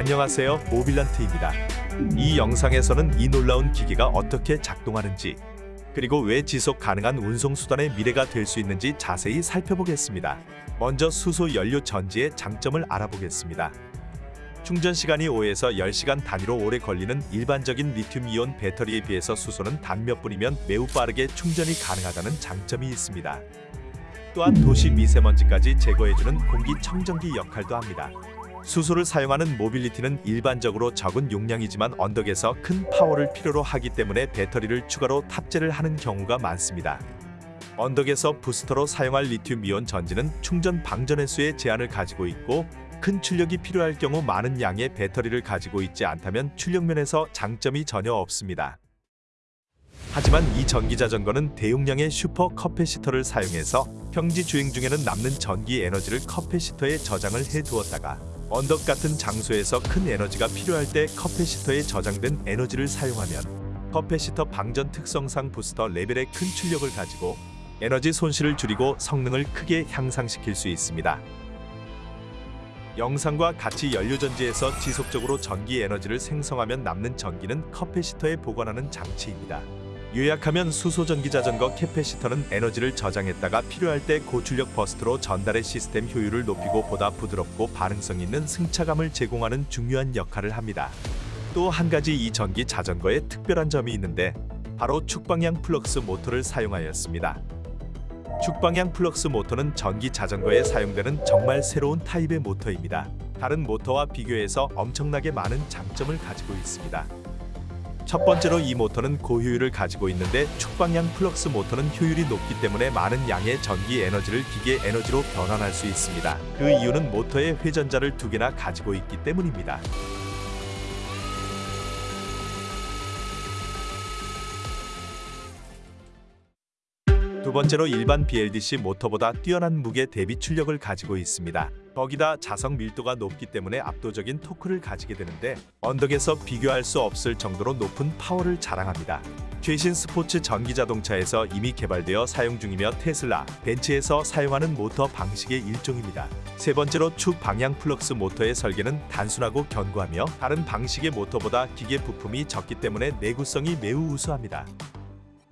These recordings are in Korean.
안녕하세요 모빌란트입니다. 이 영상에서는 이 놀라운 기계가 어떻게 작동하는지 그리고 왜 지속 가능한 운송수단의 미래가 될 수 있는지 자세히 살펴보겠습니다. 먼저 수소 연료 전지의 장점을 알아보겠습니다. 충전 시간이 5에서 10시간 단위로 오래 걸리는 일반적인 리튬이온 배터리에 비해서 수소는 단 몇 분이면 매우 빠르게 충전이 가능하다는 장점이 있습니다. 또한 도시 미세먼지까지 제거해주는 공기 청정기 역할도 합니다. 수소를 사용하는 모빌리티는 일반적으로 적은 용량이지만 언덕에서 큰 파워를 필요로 하기 때문에 배터리를 추가로 탑재를 하는 경우가 많습니다. 언덕에서 부스터로 사용할 리튬이온 전지는 충전 방전 횟수의 제한을 가지고 있고 큰 출력이 필요할 경우 많은 양의 배터리를 가지고 있지 않다면 출력 면에서 장점이 전혀 없습니다. 하지만 이 전기 자전거는 대용량의 슈퍼 커패시터를 사용해서 평지 주행 중에는 남는 전기 에너지를 커패시터에 저장을 해두었다가 언덕 같은 장소에서 큰 에너지가 필요할 때 커패시터에 저장된 에너지를 사용하면 커패시터 방전 특성상 부스터 레벨의 큰 출력을 가지고 에너지 손실을 줄이고 성능을 크게 향상시킬 수 있습니다. 영상과 같이 연료전지에서 지속적으로 전기 에너지를 생성하면 남는 전기는 커패시터에 보관하는 장치입니다. 요약하면 수소전기 자전거 캐패시터는 에너지를 저장했다가 필요할 때 고출력 burst로 전달해 시스템 효율을 높이고 보다 부드럽고 반응성 있는 승차감을 제공하는 중요한 역할을 합니다. 또 한 가지 이 전기 자전거에 특별한 점이 있는데 바로 축방향 플럭스 모터를 사용하였습니다. 축방향 플럭스 모터는 전기 자전거에 사용되는 정말 새로운 타입의 모터입니다. 다른 모터와 비교해서 엄청나게 많은 장점을 가지고 있습니다. 첫 번째로 이 모터는 고효율을 가지고 있는데 축방향 플럭스 모터는 효율이 높기 때문에 많은 양의 전기 에너지를 기계 에너지로 변환할 수 있습니다. 그 이유는 모터의 회전자를 두 개나 가지고 있기 때문입니다. 두 번째로 일반 BLDC 모터보다 뛰어난 무게 대비 출력을 가지고 있습니다. 거기다 자석 밀도가 높기 때문에 압도적인 토크를 가지게 되는데 언덕에서 비교할 수 없을 정도로 높은 파워를 자랑합니다. 최신 스포츠 전기 자동차에서 이미 개발되어 사용 중이며 테슬라, 벤츠에서 사용하는 모터 방식의 일종입니다. 세 번째로 축 방향 플럭스 모터의 설계는 단순하고 견고하며 다른 방식의 모터보다 기계 부품이 적기 때문에 내구성이 매우 우수합니다.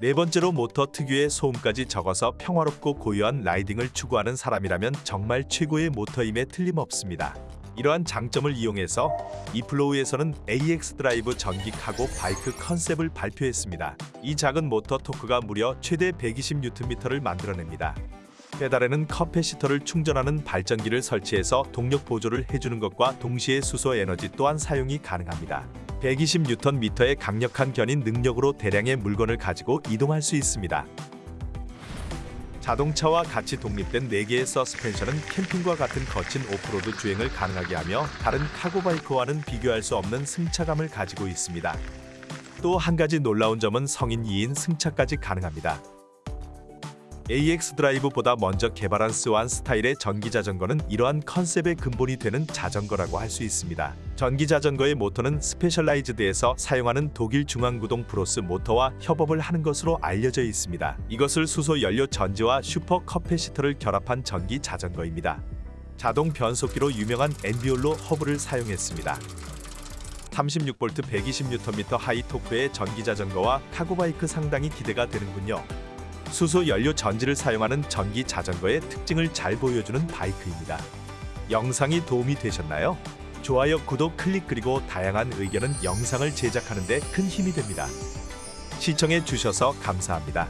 네 번째로 모터 특유의 소음까지 적어서 평화롭고 고요한 라이딩을 추구하는 사람이라면 정말 최고의 모터임에 틀림없습니다. 이러한 장점을 이용해서 이플로우에서는 AX 드라이브 전기 cargo bike 컨셉을 발표했습니다. 이 작은 모터 토크가 무려 최대 120Nm를 만들어냅니다. 페달에는 커패시터를 충전하는 발전기를 설치해서 동력 보조를 해주는 것과 동시에 수소 에너지 또한 사용이 가능합니다. 120Nm의 강력한 견인 능력으로 대량의 물건을 가지고 이동할 수 있습니다. 자동차와 같이 독립된 4개의 서스펜션은 캠핑과 같은 거친 오프로드 주행을 가능하게 하며 다른 cargo bike와는 비교할 수 없는 승차감을 가지고 있습니다. 또 한 가지 놀라운 점은 성인 2인 승차까지 가능합니다. AX 드라이브보다 먼저 개발한 스완 스타일의 전기 자전거는 이러한 컨셉의 근본이 되는 자전거라고 할 수 있습니다. 전기 자전거의 모터는 스페셜라이즈드에서 사용하는 독일 중앙구동 브로스 모터와 협업을 하는 것으로 알려져 있습니다. 이것을 수소 연료 전지와 슈퍼 커패시터를 결합한 전기 자전거입니다. 자동 변속기로 유명한 엔비올로 허브를 사용했습니다. 36V 120Nm 하이 토크의 전기 자전거와 카고바이크 상당히 기대가 되는군요. 수소 연료 전지를 사용하는 전기 자전거의 특징을 잘 보여주는 바이크입니다. 영상이 도움이 되셨나요? 좋아요, 구독, 클릭 그리고 다양한 의견은 영상을 제작하는 데 큰 힘이 됩니다. 시청해 주셔서 감사합니다.